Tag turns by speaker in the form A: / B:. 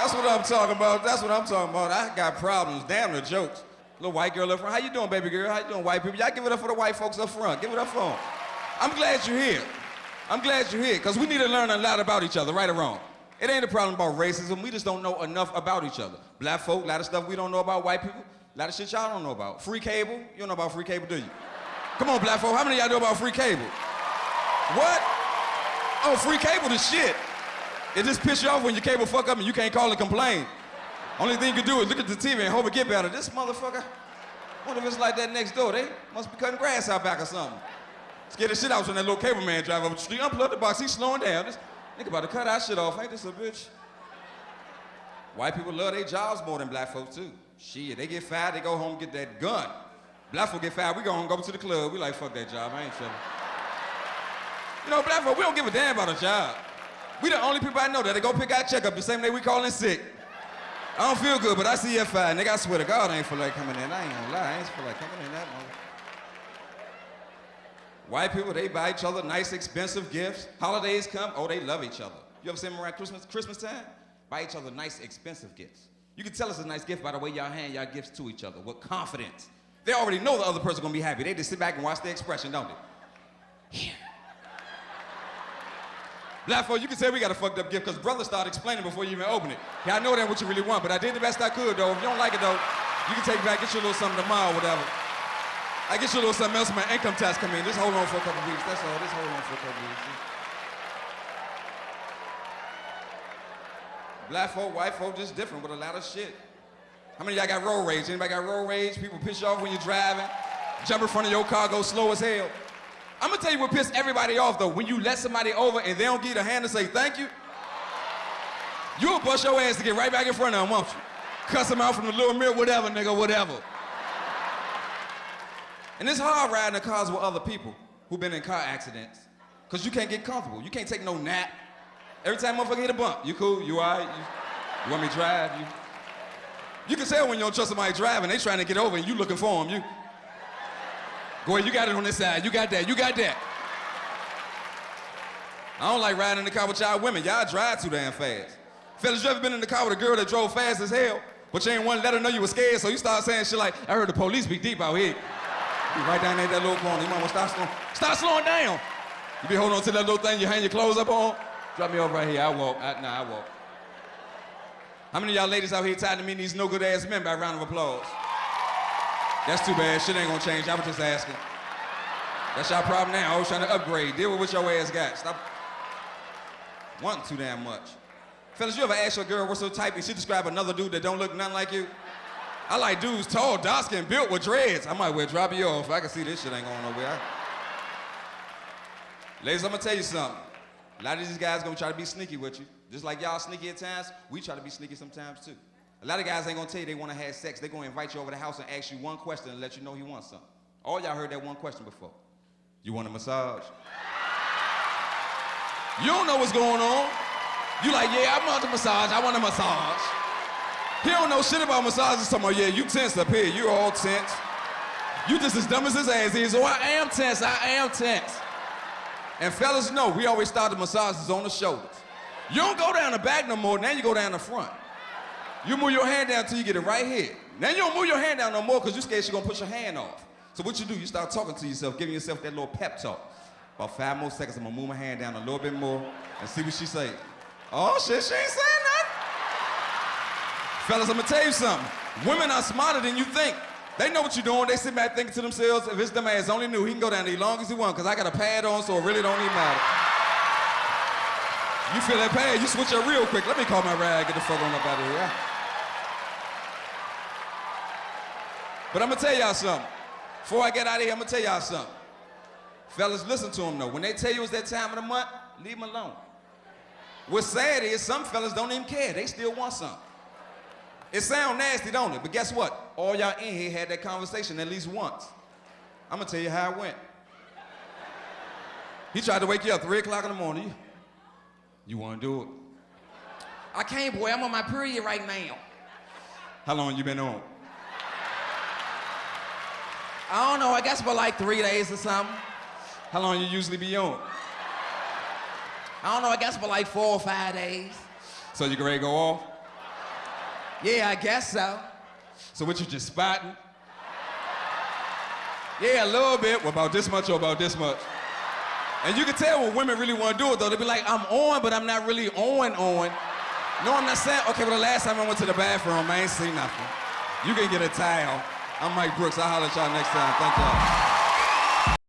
A: That's what I'm talking about. That's what I'm talking about. I got problems. Damn the jokes. Little white girl up front. How you doing, baby girl? How you doing, white people? Y'all give it up for the white folks up front. Give it up for them. I'm glad you're here. I'm glad you're here, because we need to learn a lot about each other, right or wrong. It ain't a problem about racism. We just don't know enough about each other. Black folk, a lot of stuff we don't know about white people. A lot of shit y'all don't know about. Free cable? You don't know about free cable, do you? Come on, black folk. How many of y'all know about free cable? What? Oh, free cable the shit. It just piss you off when your cable fuck up and you can't call and complain. Only thing you can do is look at the TV and hope it get better. This motherfucker, wonder if it's like that next door? They must be cutting grass out back or something. Scare the shit out when that little cable man drive up the street. Unplug the box, he's slowing down. This nigga about to cut our shit off. Ain't this a bitch? White people love their jobs more than black folks too. Shit, they get fired, they go home get that gun. Black folk get fired, we go home, go to the club. We like, fuck that job, I ain't chilling. You know, black folk, we don't give a damn about a job. We the only people I know that they go pick out checkup the same day we call in sick. I don't feel good, but I see you at five. Nigga, I swear to God, I ain't feel like coming in. I ain't gonna lie, I ain't feel like coming in that moment. White people, they buy each other nice, expensive gifts. Holidays come, oh, they love each other. You ever seen them around Christmas, Christmas time? Buy each other nice, expensive gifts. You can tell it's a nice gift by the way y'all hand y'all gifts to each other with confidence. They already know the other person gonna be happy. They just sit back and watch the expression, don't they? Here. Folk, you can say we got a fucked up gift because brother started explaining before you even open it. Yeah, I know that what you really want, but I did the best I could though. If you don't like it though, you can take it back, get you a little something tomorrow, whatever. I get you a little something else when my income tax come in. Just hold on for a couple weeks. That's all. Just hold on for a couple weeks. Black folk, white folk, just different with a lot of shit. How many y'all got road rage? Anybody got road rage? People piss you off when you're driving? Jump in front of your car, go slow as hell. I'm gonna tell you what pissed everybody off though. When you let somebody over and they don't give you a hand to say thank you, you'll bust your ass to get right back in front of them, won't you? Cuss them out from the little mirror, whatever, nigga, whatever. And it's hard riding in cars with other people who've been in car accidents. Cause you can't get comfortable. You can't take no nap. Every time motherfucker hit a bump, you cool, you all right? You, you want me to drive? You, you can tell when you don't trust somebody driving, they trying to get over and you looking for them. You, Go ahead, you got it on this side. You got that, you got that. I don't like riding in the car with y'all women. Y'all drive too damn fast. Fellas, you ever been in the car with a girl that drove fast as hell, but you ain't want to let her know you were scared, so you start saying shit like, I heard the police be deep out here. You right down there that little corner. You might want to start slowing, start slowing down. You be holding on to that little thing you hang your clothes up on. Drop me off right here. I walk. I, nah, I walk. How many of y'all ladies out here tired of me these no good ass men by a round of applause? That's too bad. Shit ain't gonna change. I was just asking. That's y'all problem now. I was trying to upgrade. Deal with what your ass got. Stop wanting too damn much. Fellas, you ever ask your girl what's her type and she describe another dude that don't look nothing like you? I like dudes tall, dark skin, built with dreads. I might well drop you off. I can see this shit ain't going nowhere. Ladies, I'm gonna tell you something. A lot of these guys gonna try to be sneaky with you. Just like y'all sneaky at times, we try to be sneaky sometimes too. A lot of guys ain't gonna tell you they wanna have sex. They gonna invite you over the house and ask you one question and let you know he wants something. All y'all heard that one question before. You want a massage? You don't know what's going on. You like, yeah, I want a massage. I want a massage. He don't know shit about massages. Talking about, yeah, you tense up here. You all tense. You just as dumb as his ass is. Oh, I am tense. I am tense. And fellas know, we always start the massages on the shoulders. You don't go down the back no more. Now you go down the front. You move your hand down till you get it right here. Now you don't move your hand down no more because you're scared she's gonna push your hand off. So what you do, you start talking to yourself, giving yourself that little pep talk. About five more seconds, I'm gonna move my hand down a little bit more and see what she say. Oh shit, she ain't saying nothing. Fellas, I'm gonna tell you something. Women are smarter than you think. They know what you're doing. They sit back thinking to themselves, if it's them ass only new, he can go down there as long as he want, because I got a pad on, so it really don't even matter. You feel that pad, you switch up real quick. Let me call my ride, get the fuck on up out of here. But I'm gonna tell y'all something. Before I get out of here, I'm gonna tell y'all something. Fellas, listen to them though. When they tell you it's that time of the month, leave them alone. What's sad is some fellas don't even care. They still want something. It sound nasty, don't it? But guess what? All y'all in here had that conversation at least once. I'm gonna tell you how it went. He tried to wake you up 3 o'clock in the morning. You, you wanna do it?
B: I can't, boy. I'm on my period right now.
A: How long you been on?
B: I don't know. I guess for like three days or something.
A: How long you usually be on?
B: I don't know. I guess for like four or five days.
A: So you can ready to go off?
B: Yeah, I guess so.
A: So what you just spotting? Yeah, a little bit. Well, about this much or about this much. And you can tell when women really want to do it though. They be like, I'm on, but I'm not really on on. No, I'm not saying. Okay, well the last time I went to the bathroom, I ain't seen nothing. You can get a towel. I'm Mike Brooks. I'll holler at y'all next time. Thank y'all.